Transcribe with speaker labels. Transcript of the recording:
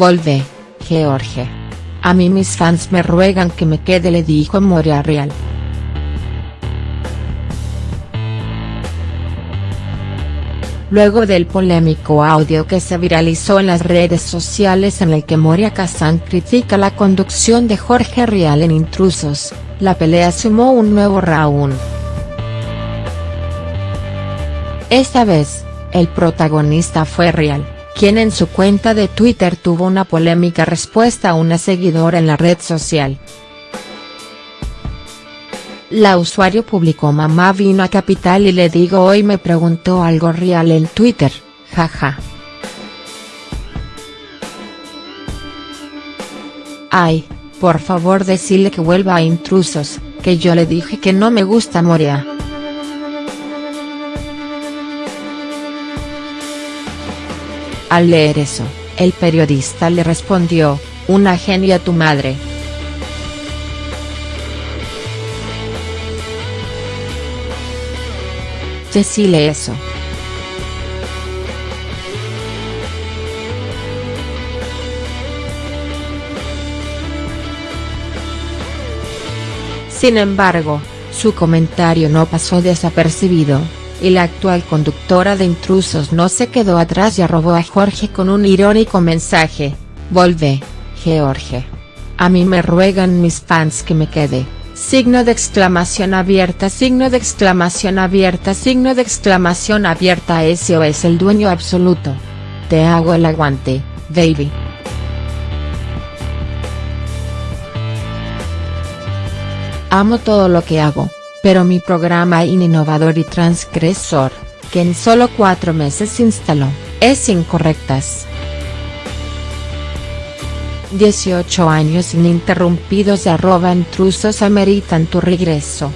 Speaker 1: Volvé, George. A mí mis fans me ruegan que me quede le dijo Moria Real. luego del polémico audio que se viralizó en las redes sociales en el que Moria Kazan critica la conducción de Jorge Rial en Intrusos, la pelea sumó un nuevo round. Esta vez, el protagonista fue Rial, quien en su cuenta de Twitter tuvo una polémica respuesta a una seguidora en la red social. La usuario publicó mamá vino a Capital y le digo hoy me preguntó algo real en Twitter, jaja. Ay, por favor decirle que vuelva a intrusos, que yo le dije que no me gusta Moria. Al leer eso, el periodista le respondió, una genia tu madre. Decile eso. Sin embargo, su comentario no pasó desapercibido, y la actual conductora de Intrusos no se quedó atrás y arrobó a Jorge con un irónico mensaje, Volvé, George. A mí me ruegan mis fans que me quede. Signo de exclamación abierta signo de exclamación abierta signo de exclamación abierta ese es el dueño absoluto. Te hago el aguante, baby. Amo todo lo que hago, pero mi programa innovador y transgresor, que en solo cuatro meses se instaló, es incorrectas. 18 años ininterrumpidos de arroba intrusos ameritan tu regreso.